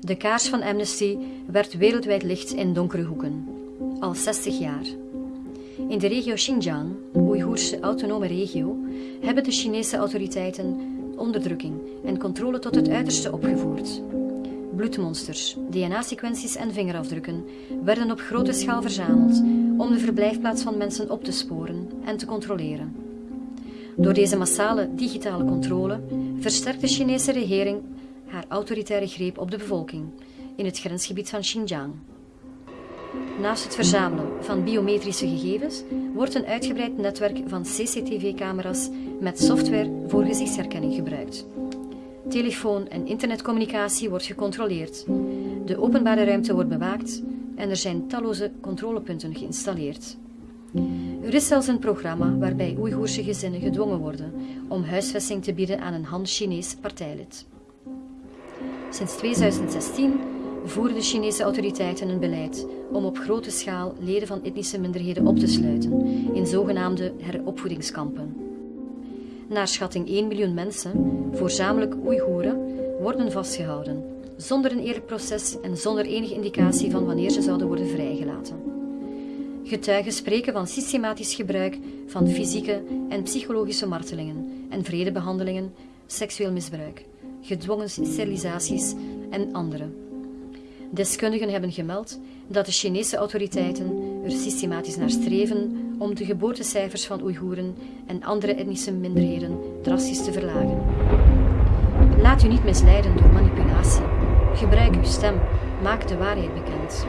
De kaars van Amnesty werd wereldwijd licht in donkere hoeken. Al 60 jaar. In de regio Xinjiang, Oeigoerse autonome regio, hebben de Chinese autoriteiten onderdrukking en controle tot het uiterste opgevoerd. Bloedmonsters, DNA-sequenties en vingerafdrukken werden op grote schaal verzameld om de verblijfplaats van mensen op te sporen en te controleren. Door deze massale digitale controle versterkt de Chinese regering haar autoritaire greep op de bevolking in het grensgebied van Xinjiang. Naast het verzamelen van biometrische gegevens wordt een uitgebreid netwerk van CCTV-camera's met software voor gezichtsherkenning gebruikt. Telefoon- en internetcommunicatie wordt gecontroleerd. De openbare ruimte wordt bewaakt en er zijn talloze controlepunten geïnstalleerd. Er is zelfs een programma waarbij Oeigoerse gezinnen gedwongen worden om huisvesting te bieden aan een Han-Chinees partijlid. Sinds 2016 voeren de Chinese autoriteiten een beleid om op grote schaal leden van etnische minderheden op te sluiten in zogenaamde heropvoedingskampen. Naar schatting 1 miljoen mensen, voorzamelijk Oeigoeren, worden vastgehouden, zonder een eerlijk proces en zonder enige indicatie van wanneer ze zouden worden vrijgelaten. Getuigen spreken van systematisch gebruik van fysieke en psychologische martelingen en vredebehandelingen, seksueel misbruik, gedwongen sterilisaties en andere. Deskundigen hebben gemeld dat de Chinese autoriteiten er systematisch naar streven om de geboortecijfers van Oeigoeren en andere etnische minderheden drastisch te verlagen. Laat u niet misleiden door manipulatie. Gebruik uw stem. Maak de waarheid bekend.